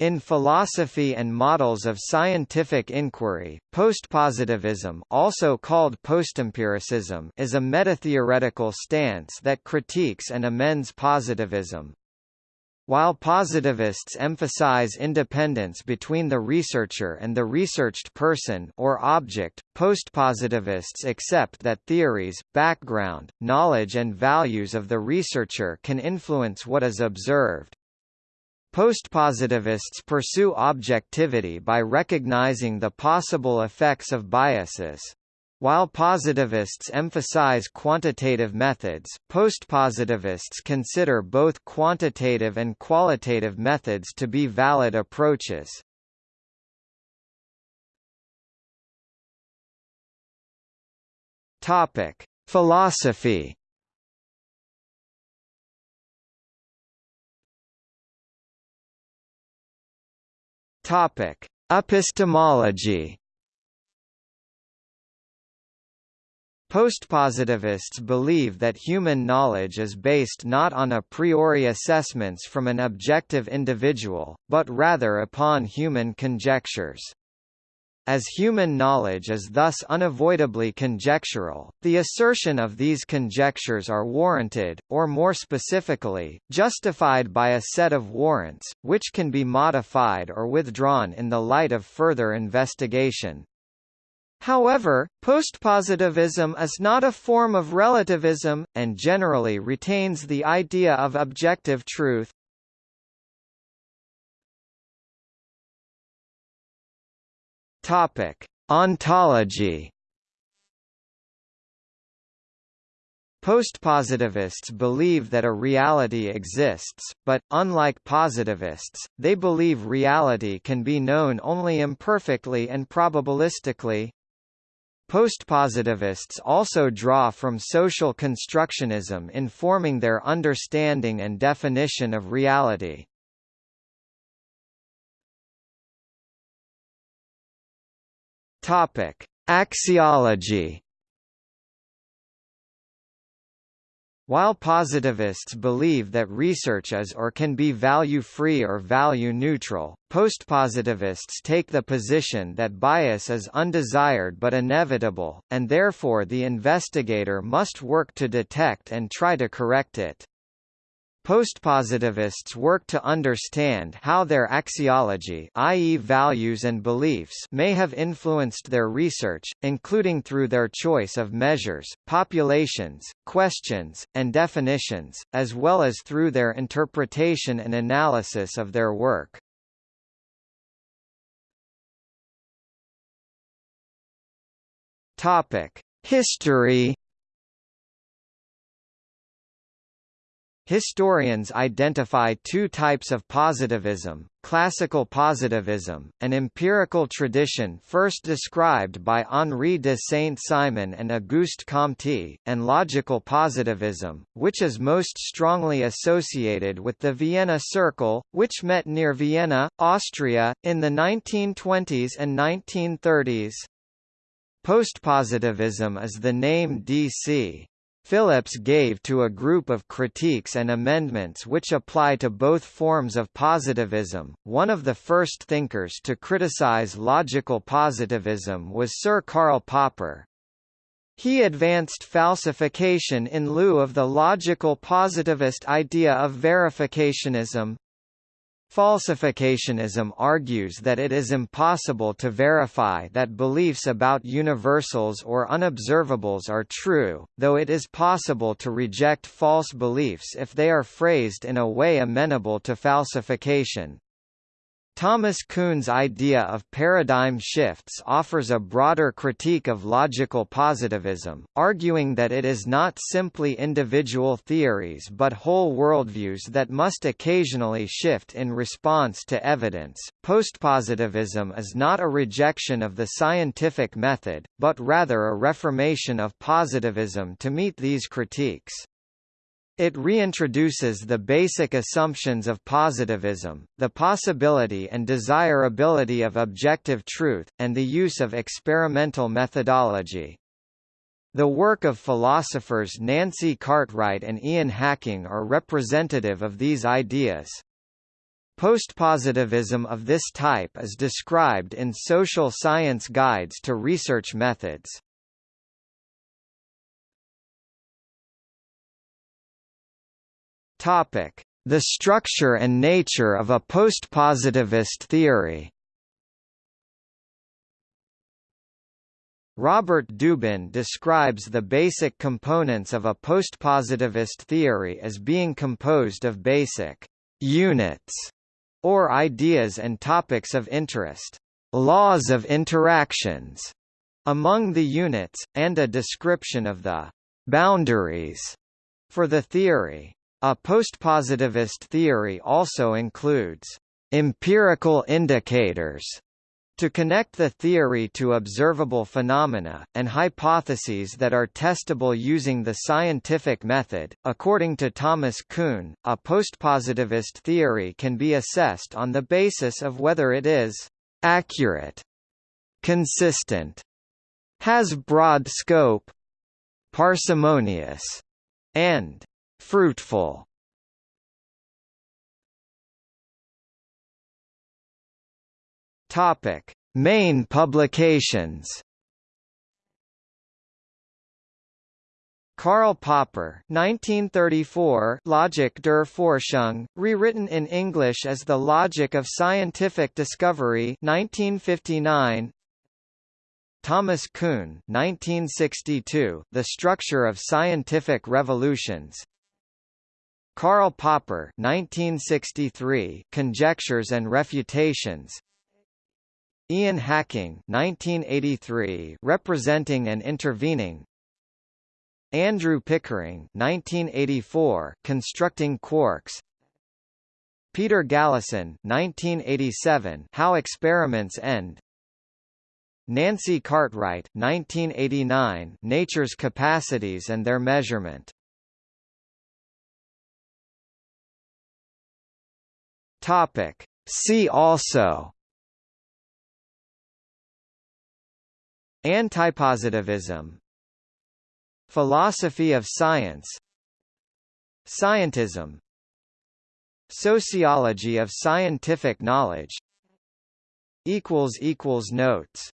In philosophy and models of scientific inquiry, postpositivism also called postempiricism is a metatheoretical stance that critiques and amends positivism. While positivists emphasize independence between the researcher and the researched person or object, postpositivists accept that theories, background, knowledge and values of the researcher can influence what is observed. Postpositivists pursue objectivity by recognizing the possible effects of biases. While positivists emphasize quantitative methods, postpositivists consider both quantitative and qualitative methods to be valid approaches. Topic: Philosophy Topic: Epistemology. Postpositivists believe that human knowledge is based not on a priori assessments from an objective individual, but rather upon human conjectures. As human knowledge is thus unavoidably conjectural, the assertion of these conjectures are warranted, or more specifically, justified by a set of warrants, which can be modified or withdrawn in the light of further investigation. However, postpositivism is not a form of relativism, and generally retains the idea of objective truth, Topic: Ontology. Postpositivists believe that a reality exists, but, unlike positivists, they believe reality can be known only imperfectly and probabilistically. Postpositivists also draw from social constructionism in forming their understanding and definition of reality. Topic: Axiology. While positivists believe that research is or can be value-free or value-neutral, postpositivists take the position that bias is undesired but inevitable, and therefore the investigator must work to detect and try to correct it. Postpositivists work to understand how their axiology i.e. values and beliefs may have influenced their research, including through their choice of measures, populations, questions, and definitions, as well as through their interpretation and analysis of their work. History Historians identify two types of positivism, classical positivism, an empirical tradition first described by Henri de Saint-Simon and Auguste Comte, and logical positivism, which is most strongly associated with the Vienna Circle, which met near Vienna, Austria, in the 1920s and 1930s. Postpositivism is the name D.C. Phillips gave to a group of critiques and amendments which apply to both forms of positivism. One of the first thinkers to criticize logical positivism was Sir Karl Popper. He advanced falsification in lieu of the logical positivist idea of verificationism, Falsificationism argues that it is impossible to verify that beliefs about universals or unobservables are true, though it is possible to reject false beliefs if they are phrased in a way amenable to falsification. Thomas Kuhn's idea of paradigm shifts offers a broader critique of logical positivism, arguing that it is not simply individual theories but whole worldviews that must occasionally shift in response to evidence. Postpositivism is not a rejection of the scientific method, but rather a reformation of positivism to meet these critiques. It reintroduces the basic assumptions of positivism, the possibility and desirability of objective truth, and the use of experimental methodology. The work of philosophers Nancy Cartwright and Ian Hacking are representative of these ideas. Postpositivism of this type is described in Social Science Guides to Research Methods. Topic: The structure and nature of a postpositivist theory. Robert Dubin describes the basic components of a postpositivist theory as being composed of basic units or ideas and topics of interest, laws of interactions among the units, and a description of the boundaries for the theory. A postpositivist theory also includes empirical indicators to connect the theory to observable phenomena, and hypotheses that are testable using the scientific method. According to Thomas Kuhn, a postpositivist theory can be assessed on the basis of whether it is accurate, consistent, has broad scope, parsimonious, and Fruitful. Topic: Main publications. Karl Popper 1934 Logik der Forschung, rewritten in English as The Logic of Scientific Discovery 1959 Thomas Kuhn 1962 The Structure of Scientific Revolutions Karl Popper 1963 Conjectures and Refutations. Ian Hacking 1983 Representing and Intervening. Andrew Pickering 1984 Constructing Quarks. Peter Galison 1987 How Experiments End. Nancy Cartwright 1989 Nature's Capacities and Their Measurement Topic. See also. Antipositivism. Philosophy of science. Scientism. Sociology of scientific knowledge. Notes